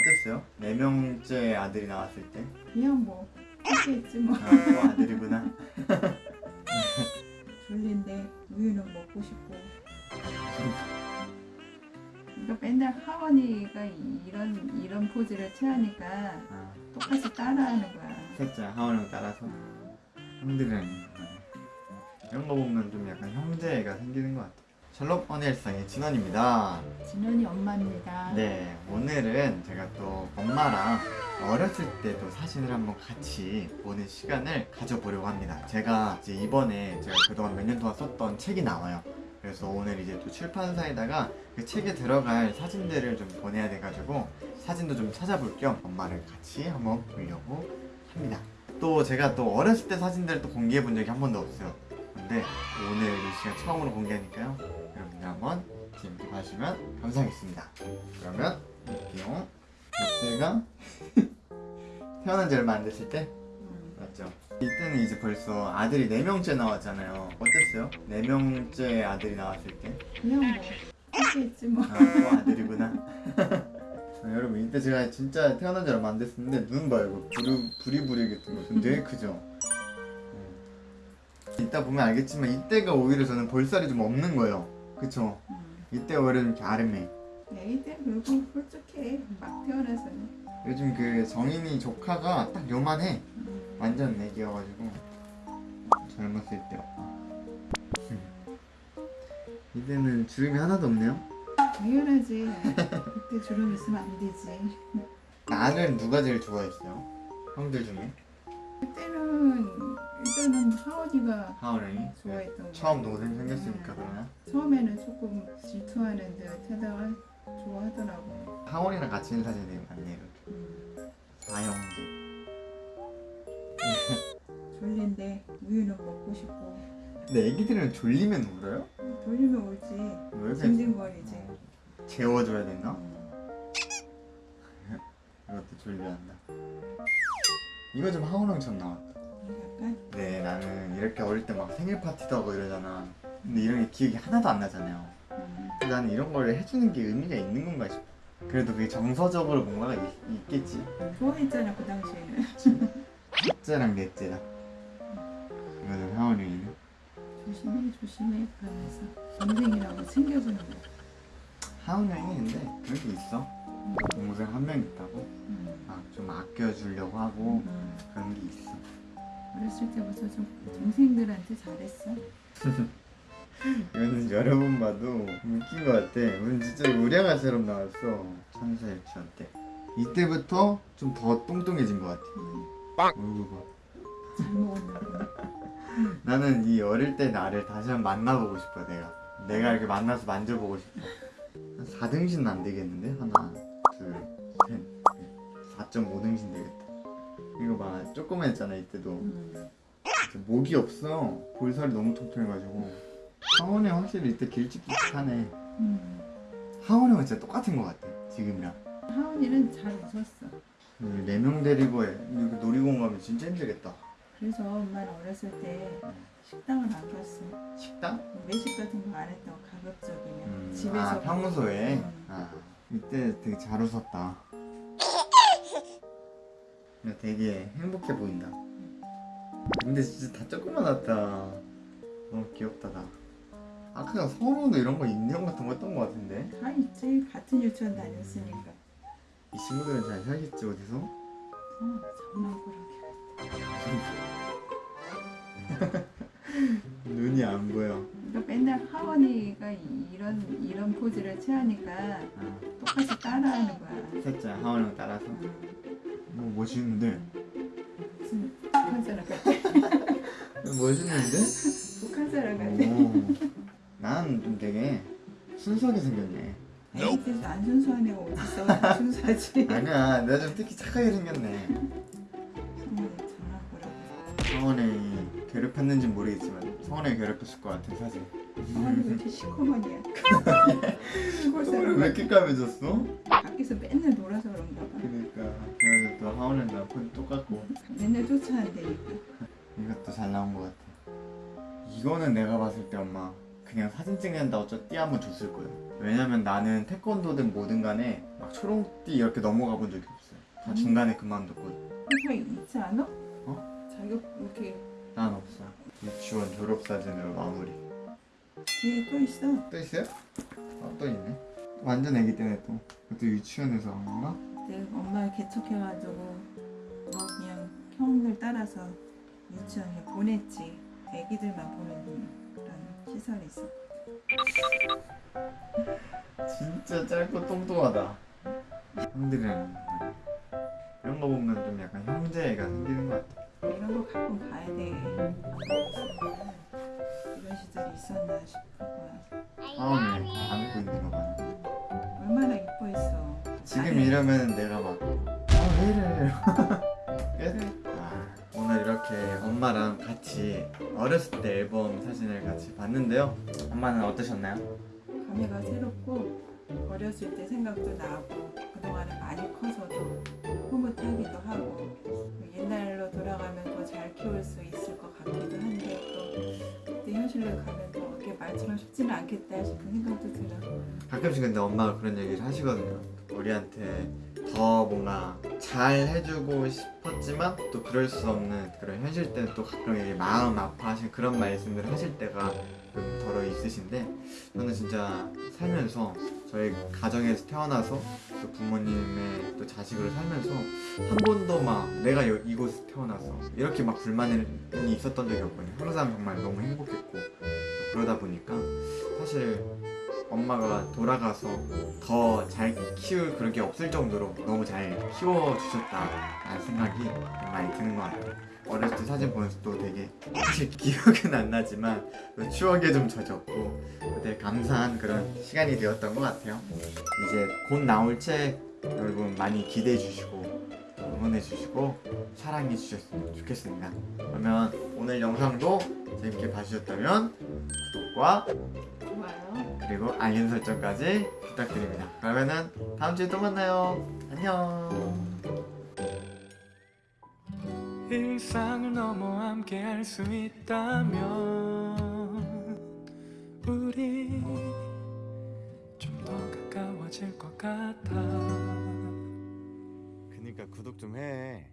어땠어요? 네 명째 아들이 나왔을 때? 그냥 뭐 있지 뭐. 아, 또 아들이구나. 졸린데 우유는 먹고 싶고. 그러니까 맨날 하원이가 이런 이런 포즈를 취하니까 아, 똑같이 따라하는 거야. 셋째 하원을 따라서? 형들이랑 이런 거 보면 좀 약간 형제가 생기는 것 같아 요. 셜록 허니엘상의 진원입니다. 진원이 엄마입니다 네, 오늘은 제가 또 엄마랑 어렸을 때도 사진을 한번 같이 보는 시간을 가져보려고 합니다. 제가 이제 이번에 제가 그동안 몇 년 동안 썼던 책이 나와요. 그래서 오늘 이제 또 출판사에다가 그 책에 들어갈 사진들을 좀 보내야 돼가지고 사진도 좀 찾아볼 겸 엄마를 같이 한번 보려고 합니다. 또 제가 또 어렸을 때 사진들을 또 공개해 본 적이 한 번도 없어요. 근데 오늘 이 시간 처음으로 공개하니까요. 한번 재밌게 봐주시면 감사하겠습니다. 그러면 볼게요. 이때가 태어난 지 얼마 안 됐을 때 음. 맞죠? 이때는 이제 벌써 아들이 4명째 나왔잖아요. 어땠어요? 4명째 아들이 나왔을 때? 그냥 뭐 할게 있지 뭐 아, 또 아들이구나. 아, 여러분 이때 제가 진짜 태어난 지 얼마 안 됐었는데 눈 봐요. 이거 부리, 부리부리겠던 거. 좀 되게 크죠? 음. 이따 보면 알겠지만 이때가 오히려 저는 볼살이 좀 없는 거예요. 그쵸? 음. 이때 오히려 좀 이렇게 아름해. 애기 때 그리고 솔직해 막 태어나서는 요즘 그 정인이 조카가 딱 요만해. 음. 완전 애기여가지고 젊었을 때. 이때는 주름이 하나도 없네요. 당연하지 그때 주름 있으면 안 되지 나를 누가 제일 좋아했어요? 형들 중에 그때는 일단은 하원이가 하원이 좋아했던 거 처음 동생 생겼으니까 그러나 처음에는 조금 질투하는 듯 하다가 좋아하더라고 하원이랑 같이 있는 사진이 많네요. 이렇게. 음. 사형제. 졸린데 우유는 먹고 싶고 근데 애기들은 졸리면 울어요? 졸리면 울지 왜 징징거리지 재워줘야 되나? 음. 이것도 졸려한다. 이거 좀 하원왕처럼 나왔다. 약간? 네 나는 이렇게 어릴 때 막 생일 파티도 하고 이러잖아. 근데 이런 게 기억이 하나도 안 나잖아요. 음. 나는 이런 걸 해주는 게 의미가 있는 건가 싶어. 그래도 그게 정서적으로 뭔가가 있, 겠지. 좋아했잖아 그 당시에는. 첫째랑 넷째다 이거는 하원이는 조심해 조심해 그러면서 동생이라고 챙겨주는 거. 하원이 근데 그런 게 있어. 동생 한 명 있다고? 음. 막좀 아껴주려고 하고 음. 그런 게 있어 어렸을 때부터 좀 동생들한테 잘했어. 이거는 여러 번 봐도 웃긴 것 같아. 오늘 진짜 우량아처럼 나왔어 천사 유치원 때 이때부터 좀 더 뚱뚱해진 것 같아 음. 얼굴 봐. 잘 먹었나 나는 이 어릴 때 나를 다시 한번 만나보고 싶어 내가. 내가 이렇게 만나서 만져보고 싶어. 한 4등신은 안 되겠는데? 하나 둘셋 4.5등신 되겠다 이거 봐. 조그만했잖아 이때도. 음. 목이 없어. 볼살이 너무 통통해가지고. 하원이 확실히 이때 길쭉길쭉하네. 음. 하원이랑 진짜 똑같은 것 같아 지금이랑. 하은이는 잘 웃었어. 네 명 데리고 해. 이렇게 놀이공원 가면 진짜 힘들겠다. 그래서 엄마는 어렸을 때 식당을 안 갔어 식당? 외식 같은 거 안 했다고 가급적이면. 음, 집에서 아 평소에? 음. 아 이때 되게 잘 웃었다. 야, 되게 행복해 보인다. 근데 진짜 다 조그만하다 너무 귀엽다 나 아까 서로도 이런 거 인형 같은 거 했던 거 같은데? 다 있지 같은 유치원 다녔으니까. 이 친구들은 잘 살겠지 어디서? 어, 장난꾸러기 눈이 안 보여. 그러니까 맨날 하원이가 이런 이런 포즈를 취하니까 아, 똑같이 따라하는 거야. 셋째 하원이랑 따라서. 음, 뭐 멋있는데? 무슨 북한 사람 같아. 멋있는데? 북한 사람 같아. 오, 난좀 되게 순수하게 생겼네. 애기들도 안 순수한 애가 어딨어 다 순수하지? 아니야 내가 좀 특히 착하게 생겼네. 성원이 괴롭혔는지 모르겠지만 성원이 괴롭혔을 것 같은 사진 하원이 왜 이렇게 시커먼이야? 시골 성원이 사람 왜 이렇게 까매졌어? 밖에서 맨날 놀아서 그런가 봐 그러니까 그래서 또 하원은 나폰 똑같고 맨날 쫓아낸다니까 이것도 잘 나온 것 같아 이거는 내가 봤을 때 엄마 그냥 사진 찍는다고 저띠 한번 줬을 거예요. 왜냐면 나는 태권도든 뭐든 간에 막 초롱띠 이렇게 넘어가 본 적이 없어요. 다 음. 중간에 그만뒀고 항상 있지 않아? 어? 자격 이렇게 난 없어요. 유치원 졸업 사진으로 마무리. 뒤에 또 있어. 또 있어요? 아, 또 있네. 완전 애기 때문에 또. 그것도 유치원에서 한 건가? 내 엄마를 개척해가지고 너 그냥 형들 따라서 유치원에 보냈지. 애기들만 보내는 그런 시설이 있어. 진짜 짧고 똥똥하다. 형들이랑 이런 거 보면 좀 약간 형제애가 생기는 것 같아. 이런 거 가끔 가야 돼. 이런 시절이 있었나 싶을 거야. 마음이 안고 있는 거 봐. 얼마나 이뻐했어. 지금 이러면 내가 막, 아, 왜 이래. 끝? 아, 오늘 이렇게 엄마랑 같이 어렸을 때 앨범 사진을 같이 봤는데요. 엄마는 어떠셨나요? 감회가 새롭고 어렸을 때 생각도 나고 그동안에 많이 커서도 흐뭇하기도 하고 옛날로 돌아가면 더 잘 키울 수 있을 것 같기도 한데 또 그때 현실로 가면 더 그게 말처럼 쉽지는 않겠다 싶은 생각도 들어. 가끔씩 근데 엄마가 그런 얘기를 하시거든요. 우리한테 더 뭔가 잘 해주고 싶었지만 또 그럴 수 없는 그런 현실 때는 또 가끔 이게 마음 아파하신 그런 말씀을 하실 때가 좀 덜어 있으신데 저는 진짜 살면서 저희 가정에서 태어나서 또 부모님의 또 자식으로 살면서 한 번도 막 내가 여- 이곳에 태어나서 이렇게 막 불만이 있었던 적이 없거든요. 항상 정말 너무 행복했고 그러다 보니까 사실 엄마가 돌아가서 더 잘 키울 그런 게 없을 정도로 너무 잘 키워주셨다라는 생각이 많이 드는 것 같아요. 어렸을 때 사진 보면서 또 되게 사실 기억은 안 나지만 또 추억에 좀 젖었고 되게 감사한 그런 시간이 되었던 것 같아요. 이제 곧 나올 책 여러분 많이 기대해 주시고 응원해 주시고 사랑해 주셨으면 좋겠습니다. 그러면 오늘 영상도 재밌게 봐주셨다면 구독과 좋아요. 그리고 알림 설정까지 부탁드립니다. 그러면은 다음 주에 또 만나요. 안녕. 일상을 넘어 함께 할 수 있다면 우리 좀 더 가까워질 것 같아 그니까 구독 좀 해.